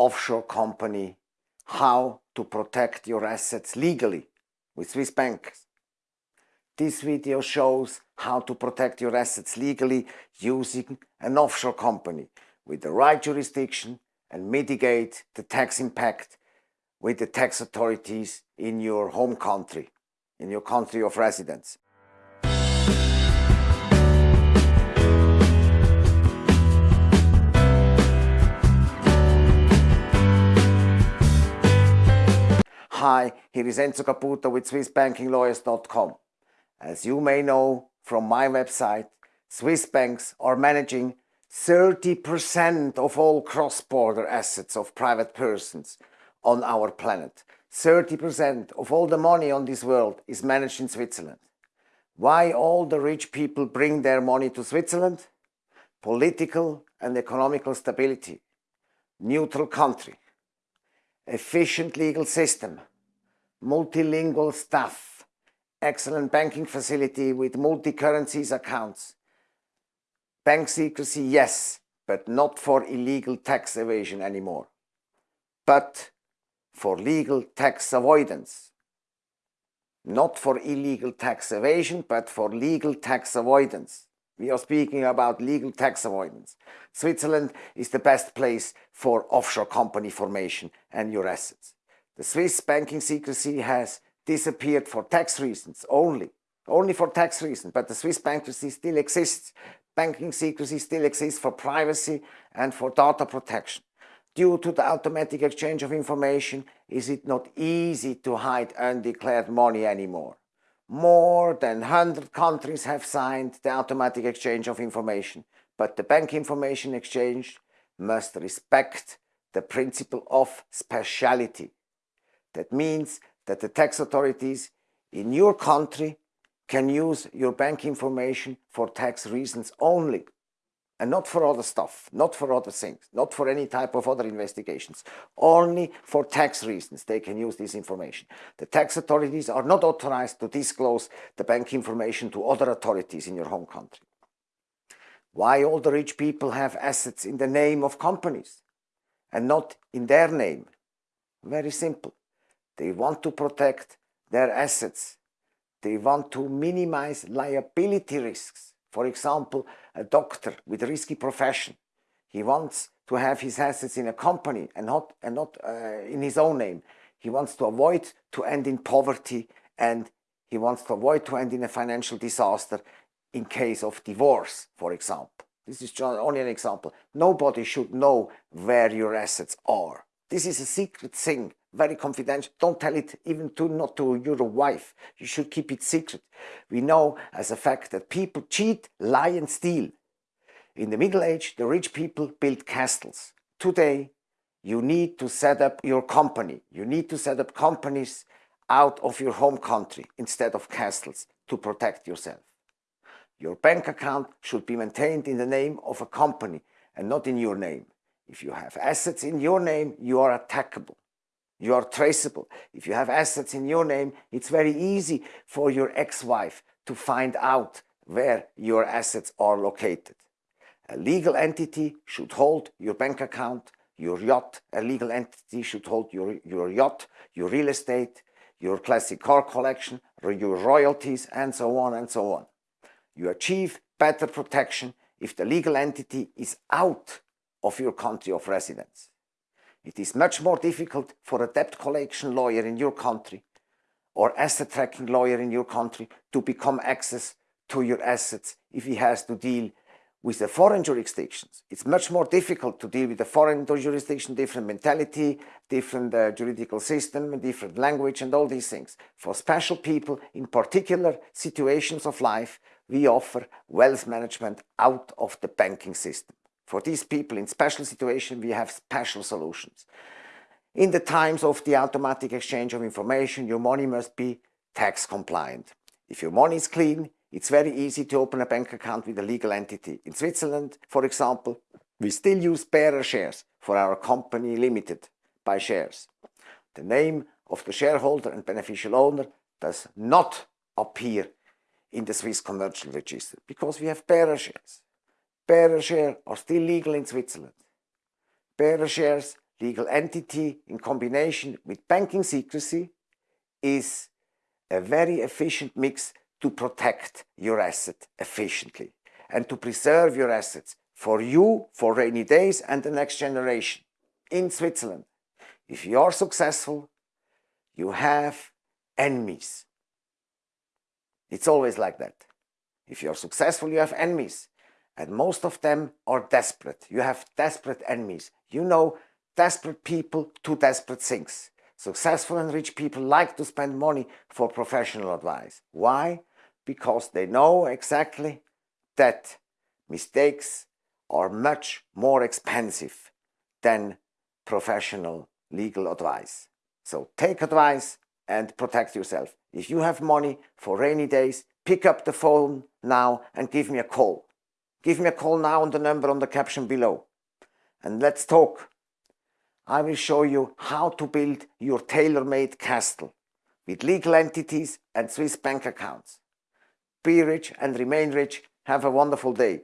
offshore company how to protect your assets legally with Swiss banks. This video shows how to protect your assets legally using an offshore company with the right jurisdiction and mitigate the tax impact with the tax authorities in your home country, in your country of residence. Hi, here is Enzo Caputo with SwissBankingLawyers.com. As you may know from my website, Swiss banks are managing 30% of all cross-border assets of private persons on our planet. 30% of all the money on this world is managed in Switzerland. Why all the rich people bring their money to Switzerland? Political and economical stability, neutral country, efficient legal system, multilingual staff, excellent banking facility with multi-currencies accounts. Bank secrecy, yes, but not for illegal tax evasion anymore, but for legal tax avoidance. Not for illegal tax evasion, but for legal tax avoidance. We are speaking about legal tax avoidance. Switzerland is the best place for offshore company formation and your assets. The Swiss banking secrecy has disappeared for tax reasons only, only for tax reasons, but the Swiss banking secrecy still exists. Banking secrecy still exists for privacy and for data protection. Due to the automatic exchange of information, is it not easy to hide undeclared money anymore? More than 100 countries have signed the automatic exchange of information, but the bank information exchange must respect the principle of speciality. That means that the tax authorities in your country can use your bank information for tax reasons only and not for other stuff, not for other things, not for any type of other investigations. Only for tax reasons they can use this information. The tax authorities are not authorized to disclose the bank information to other authorities in your home country. Why all the rich people have assets in the name of companies and not in their name? Very simple. They want to protect their assets. They want to minimize liability risks. For example, a doctor with a risky profession. He wants to have his assets in a company and not, and not uh, in his own name. He wants to avoid to end in poverty and he wants to avoid to end in a financial disaster in case of divorce, for example. This is only an example. Nobody should know where your assets are. This is a secret thing very confidential. Don't tell it even to not to your wife. You should keep it secret. We know as a fact that people cheat, lie and steal. In the Middle Age, the rich people built castles. Today, you need to set up your company. You need to set up companies out of your home country instead of castles to protect yourself. Your bank account should be maintained in the name of a company and not in your name. If you have assets in your name, you are attackable. You are traceable. If you have assets in your name, it's very easy for your ex-wife to find out where your assets are located. A legal entity should hold your bank account, your yacht. A legal entity should hold your, your yacht, your real estate, your classic car collection, your royalties, and so on and so on. You achieve better protection if the legal entity is out of your country of residence. It is much more difficult for a debt collection lawyer in your country or asset tracking lawyer in your country to become access to your assets if he has to deal with the foreign jurisdictions. It's much more difficult to deal with the foreign jurisdiction, different mentality, different uh, juridical system, different language and all these things. For special people in particular situations of life, we offer wealth management out of the banking system. For these people in special situations, we have special solutions. In the times of the automatic exchange of information, your money must be tax compliant. If your money is clean, it's very easy to open a bank account with a legal entity. In Switzerland, for example, we still use bearer shares for our company limited by shares. The name of the shareholder and beneficial owner does not appear in the Swiss commercial register because we have bearer shares. Bearer shares are still legal in Switzerland. Bearer shares legal entity in combination with banking secrecy is a very efficient mix to protect your asset efficiently and to preserve your assets for you, for rainy days and the next generation in Switzerland. If you are successful, you have enemies. It's always like that. If you're successful, you have enemies. And most of them are desperate. You have desperate enemies. You know, desperate people do desperate things. Successful and rich people like to spend money for professional advice. Why? Because they know exactly that mistakes are much more expensive than professional legal advice. So take advice and protect yourself. If you have money for rainy days, pick up the phone now and give me a call. Give me a call now on the number on the caption below. And let's talk. I will show you how to build your tailor-made castle with legal entities and Swiss bank accounts. Be rich and remain rich. Have a wonderful day.